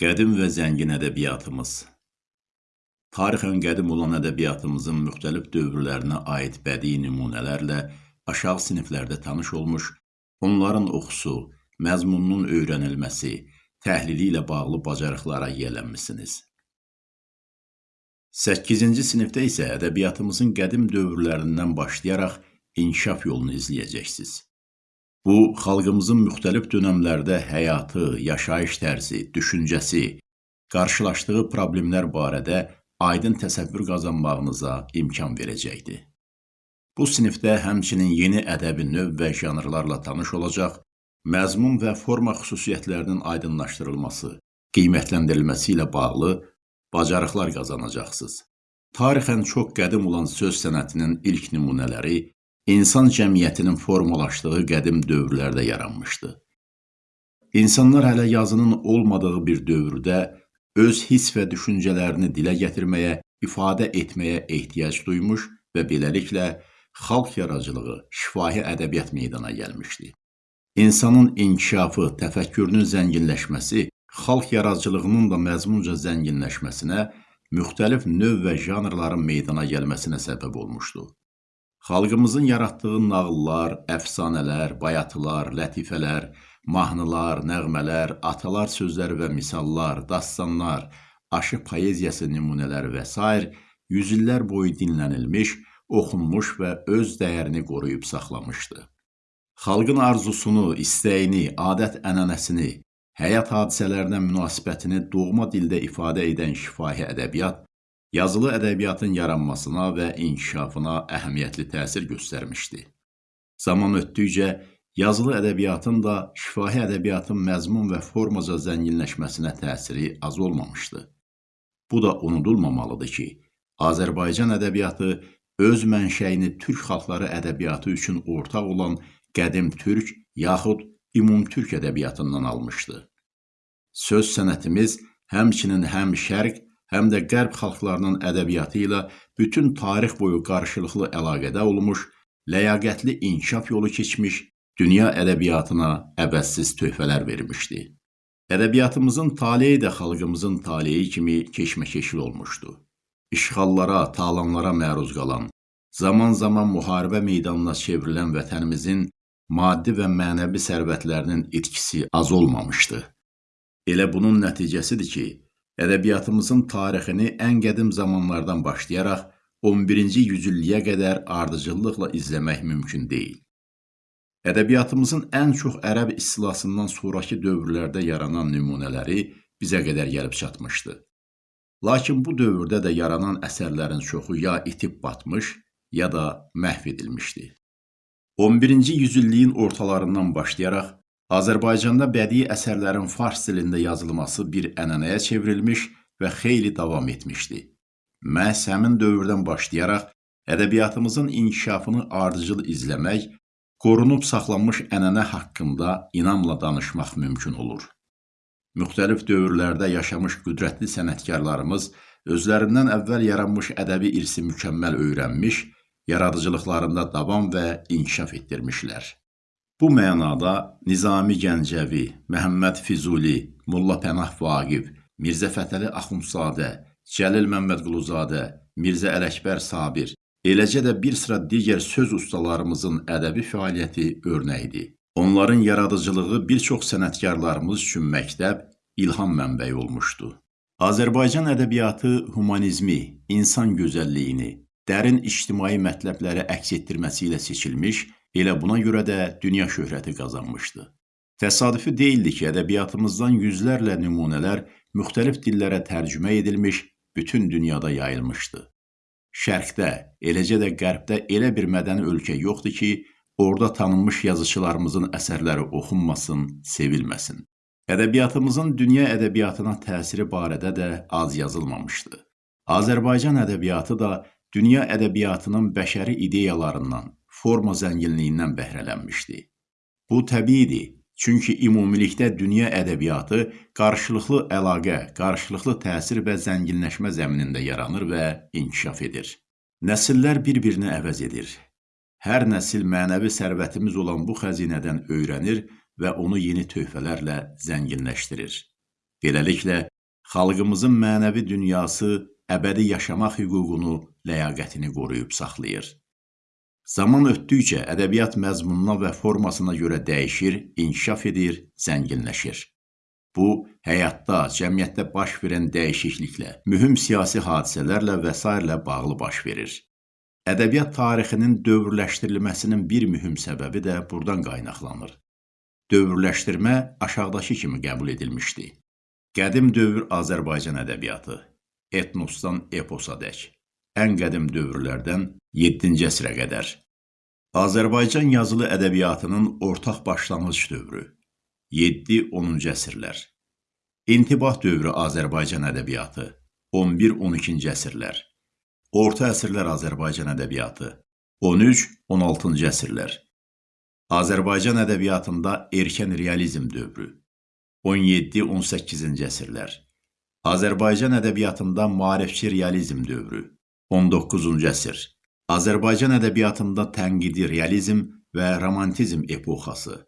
Qədim və zəngin ədəbiyyatımız Tarixən qədim olan ədəbiyyatımızın müxtəlif dövrlərinə aid bədii nümunələrlə aşağı siniflərdə tanış olmuş, onların oxusu, məzmununun öyrənilməsi, təhlili ilə bağlı bacarıqlara yiyələnmisiniz. 8-ci sinifdə isə ədəbiyyatımızın qədim dövrlərindən başlayaraq inkişaf yolunu izləyəcəksiniz. Bu, xalqımızın müxtəlif dönəmlərdə həyatı, yaşayış tərzi, düşüncəsi, qarşılaşdığı problemlər barədə aydın təsəvvür qazanmağınıza imkan verəcəkdir. Bu sinifdə həmçinin yeni ədəbi növ və janrlarla tanış olacaq, məzmun və forma xüsusiyyətlərinin aydınlaşdırılması, qiymətləndirilməsi ilə bağlı bacarıqlar qazanacaqsınız. Tarixən çox qədim olan söz sənətinin ilk nümunələri insan cəmiyyətinin formalaşdığı qədim dövrlərdə yaranmışdı. İnsanlar hələ yazının olmadığı bir dövrdə öz hiss və düşüncələrini dilə gətirməyə, ifadə etməyə ehtiyac duymuş və beləliklə xalq yaradıcılığı, şifahi ədəbiyyat meydana gəlmişdi. İnsanın inkişafı, təfəkkürünün zənginləşməsi, xalq yaradıcılığının da məzmunca zənginləşməsinə, müxtəlif növ və janrların meydana gəlməsinə səbəb olmuşdu. Xalqımızın yaratdığı nağıllar, əfsanələr, bayatılar, lətifələr, mahnılar, nəğmələr, atalar sözləri və misallar, dastanlar, aşı poeziyası nümunələri və s. yüzillər boyu dinlənilmiş, oxunmuş və öz dəyərini qoruyub saxlamışdı. Xalqın arzusunu, istəyini, adət-ənənəsini, həyat hadisələrinə münasibətini doğma dildə ifadə edən şifahi ədəbiyyat yazılı ədəbiyyatın yaranmasına və inkişafına əhəmiyyətli təsir göstərmişdi. Zaman ötdükcə yazılı ədəbiyyatın da şifahi ədəbiyyatın məzmun və formaca zənginləşməsinə təsiri az olmamışdı. Bu da unudulmamalıdır ki, Azərbaycan ədəbiyyatı öz mənşəyini türk xalqları ədəbiyyatı üçün ortaq olan qədim türk yaxud ümumtürk ədəbiyyatından almışdı. Söz sənətimiz həmçinin həm şərq, həm də qərb xalqlarının ədəbiyyatı ilə bütün tarix boyu qarşılıqlı əlaqədə olmuş, ləyaqətli inkişaf yolu keçmiş, dünya ədəbiyyatına əvəzsiz töhfələr vermişdi. Ədəbiyyatımızın taleyi də xalqımızın taleyi kimi keşməkeşli olmuşdu. İşğallara, talanlara məruz qalan, zaman-zaman müharibə meydanına çevrilən vətənimizin maddi və mənəvi sərvətlərinin itkisi az olmamışdı. Elə bunun nəticəsidir ki, ədəbiyyatımızın tarixini ən qədim zamanlardan başlayaraq 11-ci yüzilliyə qədər ardıcıllıqla izləmək mümkün deyil. Ədəbiyyatımızın ən çox ərəb istilasından sonraki dövrlərdə yaranan nümunələri bizə qədər gəlib çatmışdı. Lakin bu dövrdə də yaranan əsərlərin çoxu ya itib batmış, ya da məhv edilmişdi. 11-ci yüzilliyin ortalarından başlayaraq Azərbaycanda bədii əsərlərin fars dilində yazılması bir ənənəyə çevrilmiş və xeyli davam etmişdi. Məhz həmin dövrdən başlayaraq ədəbiyyatımızın inkişafını ardıcıl izləmək, qorunub saxlanmış ənənə haqqında inamla danışmaq mümkün olur. Müxtəlif dövrlərdə yaşamış qüdrətli sənətkarlarımız özlərindən əvvəl yaranmış ədəbi irsi mükəmməl öyrənmiş, yaradıcılıqlarında davam və inkişaf etdirmişlər. Bu mənada Nizami Gəncəvi, Məhəmməd Füzuli, Molla Pənah Vaqif, Mirzə Fətəli Axundzadə, Cəlil Məmmədquluzadə, Mirzə Ələkbər Sabir, eləcə də bir sıra digər söz ustalarımızın ədəbi fəaliyyəti örnəkdir. Onların yaradıcılığı bir çox sənətkarlarımız üçün məktəb, ilham mənbəyi olmuşdu. Azərbaycan ədəbiyyatı humanizmi, insan gözəlliyini, dərin ictimai mətləbləri əks etdirməsi ilə seçilmiş Elə buna görə də dünya şöhrəti qazanmışdı. Təsadüfi deyildi ki, ədəbiyyatımızdan yüzlərlə nümunələr müxtəlif dillərə tərcümə edilmiş, bütün dünyada yayılmışdı. Şərqdə, eləcə də Qərbdə elə bir mədəni ölkə yoxdur ki, orada tanınmış yazıçılarımızın əsərləri oxunmasın, sevilməsin. Ədəbiyyatımızın dünya ədəbiyyatına təsiri barədə də az yazılmamışdı. Azərbaycan ədəbiyyatı da dünya ədəbiyyatının bəşəri ideyalarından, forma zənginliyindən bəhrələnmişdi. Bu təbiidir, çünki ümumilikdə dünya ədəbiyyatı qarşılıqlı əlaqə, qarşılıqlı təsir və zənginləşmə zəminində yaranır və inkişaf edir. Nəsillər bir-birini əvəz edir. Hər nəsil mənəvi sərvətimiz olan bu xəzinədən öyrənir və onu yeni töhfələrlə zənginləşdirir. Beləliklə, xalqımızın mənəvi dünyası əbədi yaşamaq hüququnu, ləyaqətini qoruyub saxlayır. Zaman ötdükcə ədəbiyyat məzmununa və formasına görə dəyişir, inkişaf edir, zənginləşir. Bu, həyatda, cəmiyyətdə baş verən dəyişikliklə, mühüm siyasi hadisələrlə və s. bağlı baş verir. Ədəbiyyat tarixinin dövrləşdirilməsinin bir mühüm səbəbi də burdan qaynaqlanır. Dövrləşdirmə aşağıdakı kimi qəbul edilmişdi. Qədim dövr Azərbaycan ədəbiyyatı, etnosdan eposadək, ən qədim dövrlərdən 7-ci əsrə qədər. Azərbaycan yazılı ədəbiyyatının ortaq başlanğıc dövrü, 7-10-cu əsrlər. İntibah dövrü Azərbaycan ədəbiyyatı, 11-12-ci əsrlər. Orta əsrlər Azərbaycan ədəbiyyatı, 13-16-cı əsrlər. Azərbaycan ədəbiyyatında erkən realizm dövrü, 17-18-ci əsrlər. Azərbaycan ədəbiyyatında maarifçi realizm dövrü 19-cu əsr. Azərbaycan ədəbiyyatında tənqidi realizm və romantizm epoxası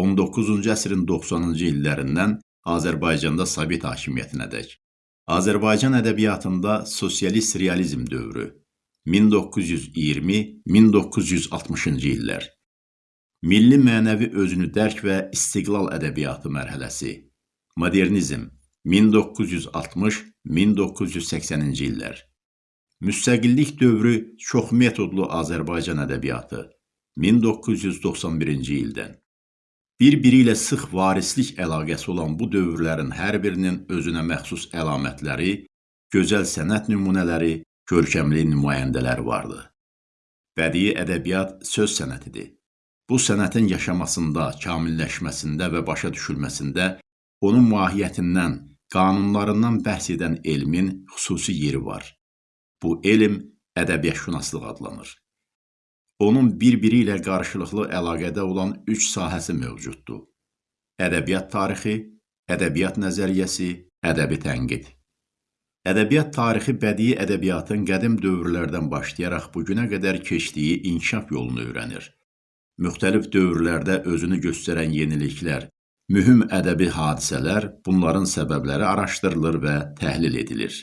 19-cu əsrin 90-cı illərindən Azərbaycanda Sovet hakimiyyətinədək. Azərbaycan ədəbiyyatında sosialist realizm dövrü 1920-1960-cı illər. Milli mənəvi özünü dərk və istiqlal ədəbiyyatı mərhələsi. Modernizm 1960-1980-ci illər. Müstəqillik dövrü çox metodlu Azərbaycan ədəbiyyatı 1991-ci ildən. Bir-biri ilə sıx varislik əlaqəsi olan bu dövrlərin hər birinin özünə məxsus əlamətləri, gözəl sənət nümunələri, görkəmli nümayəndələri vardı. Bədii ədəbiyyat söz sənətidir. Bu sənətin yaşamasında, kamilləşməsində və başa düşülməsində onun mahiyyətindən, qanunlarından bəhs edən elmin xüsusi yeri var. Bu elm ədəbiyyatşünaslıq adlanır. Onun bir-biri ilə qarşılıqlı əlaqədə olan üç sahəsi mövcuddur. Ədəbiyyat tarixi, ədəbiyyat nəzəriyyəsi, ədəbi tənqid. Ədəbiyyat tarixi bədii ədəbiyyatın qədim dövrlərdən başlayaraq bugünə qədər keçdiyi inkişaf yolunu öyrənir müxtəlif dövrlərdə özünü göstərən yeniliklər, mühüm ədəbi hadisələr, bunların səbəbləri araşdırılır və təhlil edilir.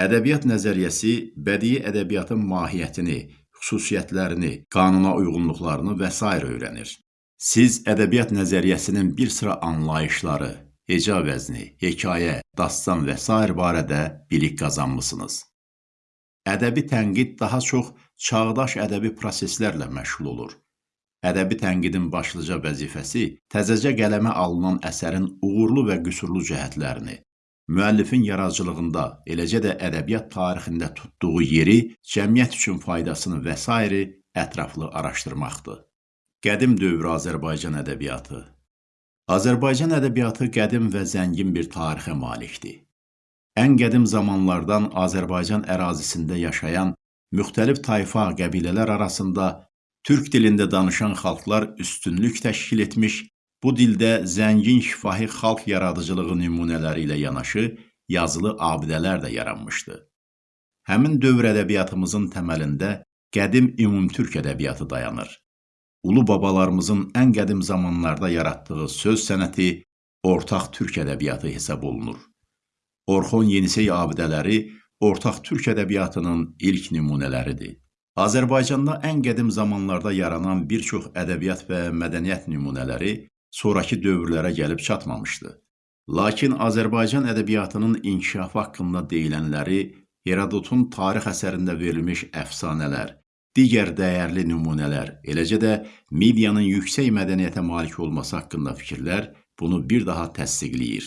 Ədəbiyyat nəzəriyyəsi bədii ədəbiyyatın mahiyyətini, xüsusiyyətlərini, qanuna uyğunluqlarını və s. öyrənir. Siz ədəbiyyat nəzəriyyəsinin bir sıra anlayışları, heca vəzni, hekayə, dastan və s. barədə bilik qazanmısınız. Ədəbi tənqid daha çox çağdaş ədəbi proseslərlə məşğul olur Ədəbi tənqidin başlıca vəzifəsi təzəcə qələmə alınan əsərin uğurlu və qüsurlu cəhətlərini, müəllifin yaradıcılığında, eləcə də ədəbiyyat tarixində tutduğu yeri, cəmiyyət üçün faydasını və s. ətraflı araşdırmaqdır. Qədim dövr Azərbaycan ədəbiyyatı Azərbaycan ədəbiyyatı qədim və zəngin bir tarixə malikdir. Ən qədim zamanlardan Azərbaycan ərazisində yaşayan müxtəlif tayfa, qəbilələr arasında Türk dilində danışan xalqlar üstünlük təşkil etmiş, bu dildə zəngin şifahi xalq yaradıcılığı nümunələri ilə yanaşı yazılı abidələr də yaranmışdı. Həmin dövr ədəbiyyatımızın təməlində qədim ümumtürk ədəbiyyatı dayanır. Ulu babalarımızın ən qədim zamanlarda yaratdığı söz sənəti ortaq türk ədəbiyyatı hesab olunur. Orxon Yenisey abidələri ortaq türk ədəbiyyatının ilk nümunələridir. Azərbaycanda ən qədim zamanlarda yaranan bir çox ədəbiyyat və mədəniyyət nümunələri sonrakı dövrlərə gəlib çatmamışdı. Lakin Azərbaycan ədəbiyyatının inkişafı haqqında deyilənləri Herodotun tarix əsərində verilmiş əfsanələr, digər dəyərli nümunələr, eləcə də Midiyanın yüksək mədəniyyətə malik olması haqqında fikirlər bunu bir daha təsdiqləyir.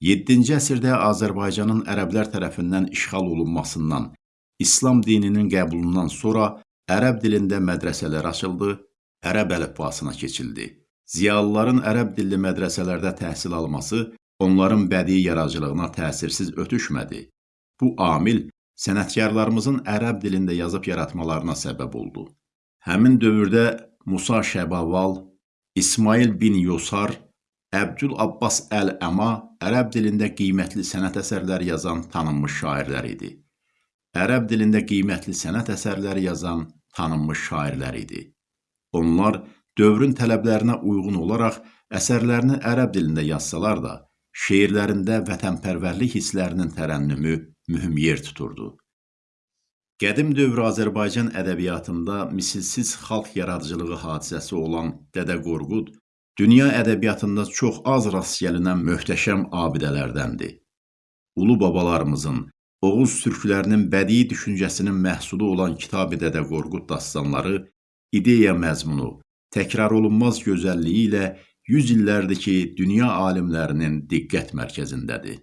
7-ci əsrdə Azərbaycanın ərəblər tərəfindən işğal olunmasından İslam dininin qəbulundan sonra ərəb dilində mədrəsələr açıldı, ərəb əlifbasına keçildi. Ziyalıların ərəb dilli mədrəsələrdə təhsil alması onların bədii yaradıcılığına təsirsiz ötüşmədi. Bu amil sənətkarlarımızın ərəb dilində yazıb yaratmalarına səbəb oldu. Həmin dövrdə Musa Şəbaval, İsmail bin Yosar, Əbdül Abbas Əl-Əma ərəb dilində qiymətli sənət əsərləri yazan tanınmış şairlər idi ərəb dilində qiymətli sənət əsərləri yazan tanınmış şairlər idi. Onlar dövrün tələblərinə uyğun olaraq əsərlərini ərəb dilində yazsalar da, şeirlərində vətənpərvərlik hisslərinin tərənnümü mühüm yer tuturdu. Qədim dövr Azərbaycan ədəbiyyatında misilsiz xalq yaradıcılığı hadisəsi olan Dədə Qorqud dünya ədəbiyyatında çox az rast gəlinən möhtəşəm abidələrdəndir. Ulu babalarımızın, Oğuz türklərinin bədii düşüncəsinin məhsulu olan Kitab-ı Dədə Qorqud dastanları ideya məzmunu, təkrar olunmaz gözəlliyi ilə 100 illərdir ki, dünya alimlərinin diqqət mərkəzindədir.